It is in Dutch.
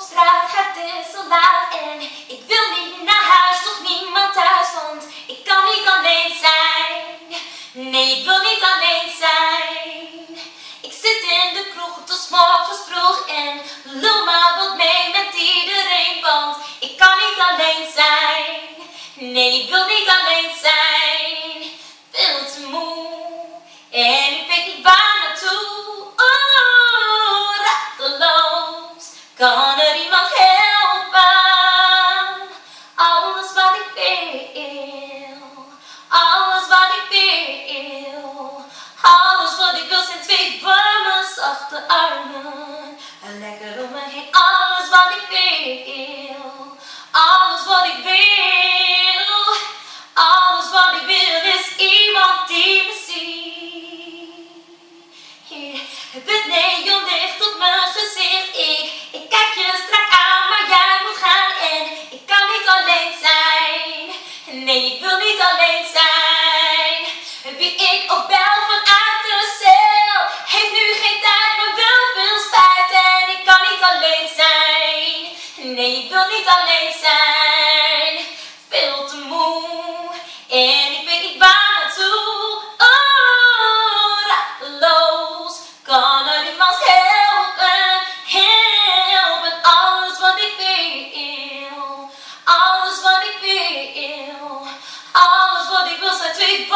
op straat, is zo laat en ik wil niet naar huis, toch niemand thuis, want ik kan niet alleen zijn. Nee, ik wil niet alleen zijn. Ik zit in de kroeg tot morgens vroeg en lul maar wat mee met iedereen, want ik kan niet alleen zijn. Nee, ik wil niet alleen zijn. Veel te moe en ik weet niet waar naartoe. Oh, rateloos, kan lekker om me heen, alles wat ik wil, alles wat ik wil, alles wat ik wil is iemand die me ziet. Hier, Nee, ik wil niet alleen zijn, veel te moe. En ik weet niet waar naartoe. Oh, radeloos, kan er niemand helpen. Helpen, alles wat ik wil. Alles wat ik wil. Alles wat ik wil zijn twee